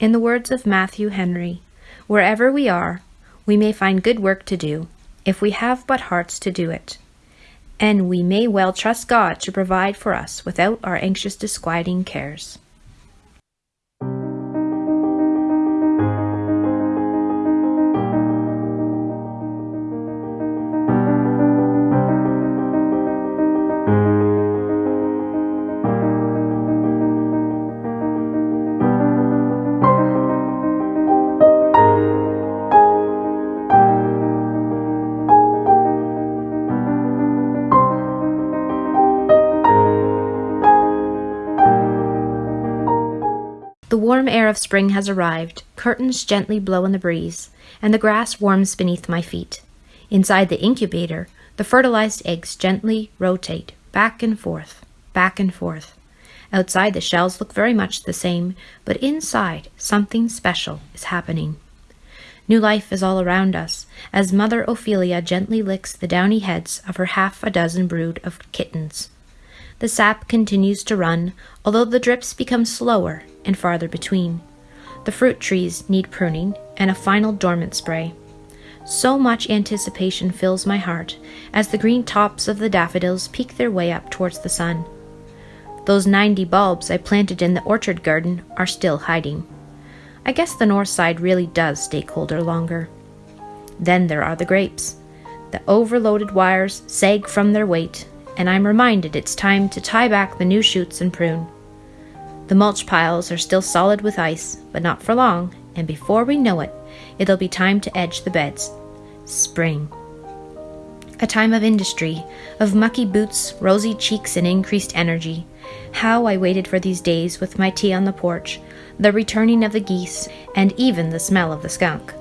In the words of Matthew Henry, wherever we are, we may find good work to do, if we have but hearts to do it. And we may well trust God to provide for us without our anxious disquieting cares. The warm air of spring has arrived, curtains gently blow in the breeze, and the grass warms beneath my feet. Inside the incubator, the fertilized eggs gently rotate back and forth, back and forth. Outside, the shells look very much the same, but inside, something special is happening. New life is all around us, as Mother Ophelia gently licks the downy heads of her half a dozen brood of kittens. The sap continues to run, although the drips become slower and farther between. The fruit trees need pruning and a final dormant spray. So much anticipation fills my heart as the green tops of the daffodils peek their way up towards the sun. Those ninety bulbs I planted in the orchard garden are still hiding. I guess the north side really does stay colder longer. Then there are the grapes. The overloaded wires sag from their weight, and I'm reminded it's time to tie back the new shoots and prune. The mulch piles are still solid with ice, but not for long, and before we know it, it'll be time to edge the beds. Spring. A time of industry, of mucky boots, rosy cheeks, and increased energy. How I waited for these days with my tea on the porch, the returning of the geese, and even the smell of the skunk.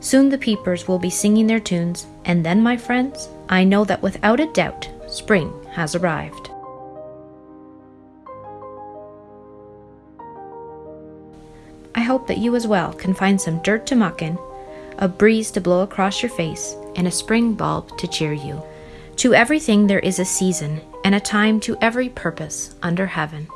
Soon the peepers will be singing their tunes, and then, my friends, I know that without a doubt spring has arrived. I hope that you as well can find some dirt to muck in, a breeze to blow across your face, and a spring bulb to cheer you. To everything there is a season, and a time to every purpose under heaven.